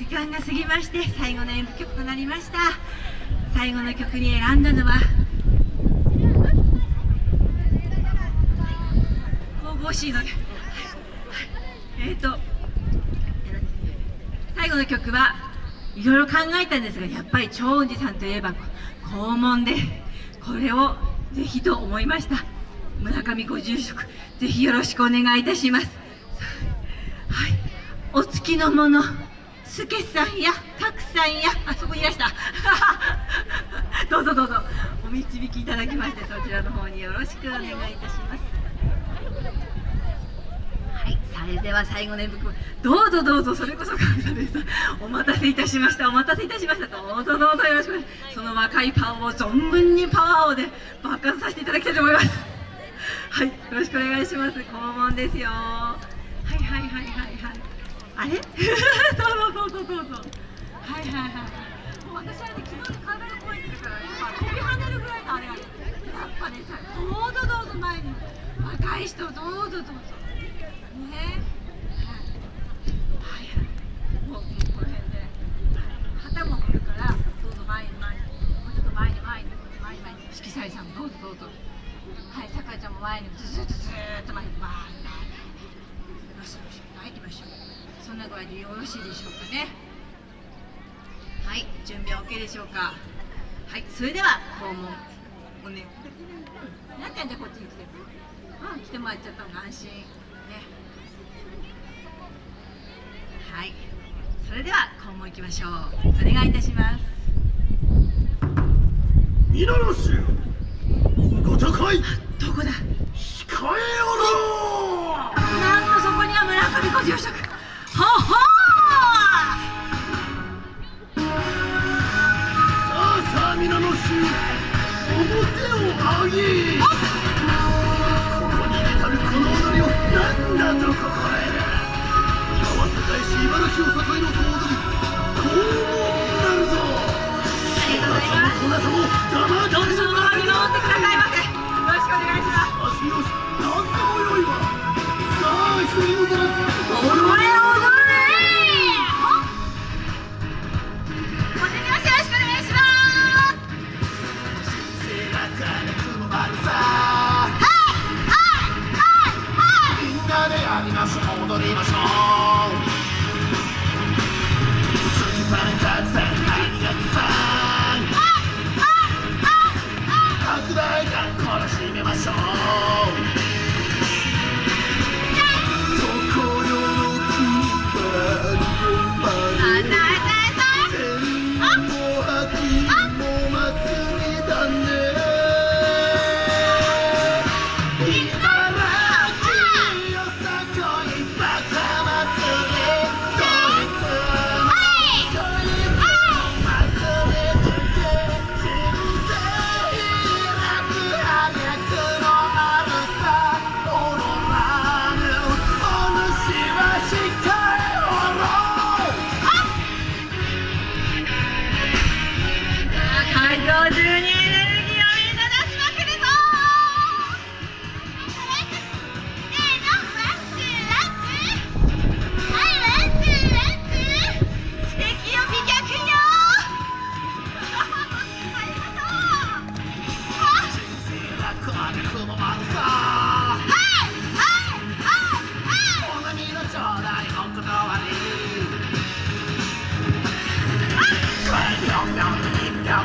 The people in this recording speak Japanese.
時間が過ぎまして最後の演舞曲となりました。最後の曲に選んだのは神々しいの、えっ、と最後の曲はいろいろ考えたんですがやっぱり長雲寺さんといえば肛門でこれをぜひと思いました。村上ご住職ぜひよろしくお願いいたします。はい。お付きの者助さんや角さんや。あそこいらした。どうぞどうぞ。お導きいただきましてそちらの方によろしくお願いいたします。はいそれでは最後の演舞どうぞどうぞそれこそ感謝です。お待たせいたしました。お待たせいたしましたどうぞどうぞよろしくその若いパワーを存分にパワーをで爆発させていただきたいと思います。はいよろしくお願いします。肛門ですよ。はいはいはいはいはい。あれ？どうぞどうぞどうぞはい。はい。はい。もう私はね昨日体が動い。てるから今飛び跳ねるぐらい。のあれがやっぱねさどうぞどうぞ前に若い。人どうぞどうぞねえはい。はい。もうもうこの辺で旗も来るからどうぞ前に前にもうちょっと前に前に前に前に色彩さんどうぞどうぞはい。さかちゃんも前にずっとずっと前にバーンよしよしな具合でよろしいでしょうかね。はい準備は OK でしょうか。はいそれでは肛門おねなっちゃんじゃこっちに来てうん来てもらっちゃった方が安心ね。はいそれでは肛門行きましょう。お願いいたします。見習しご高いどこだ？控えおろなんとそこには村上ご住職さあさあ皆の衆表を上げ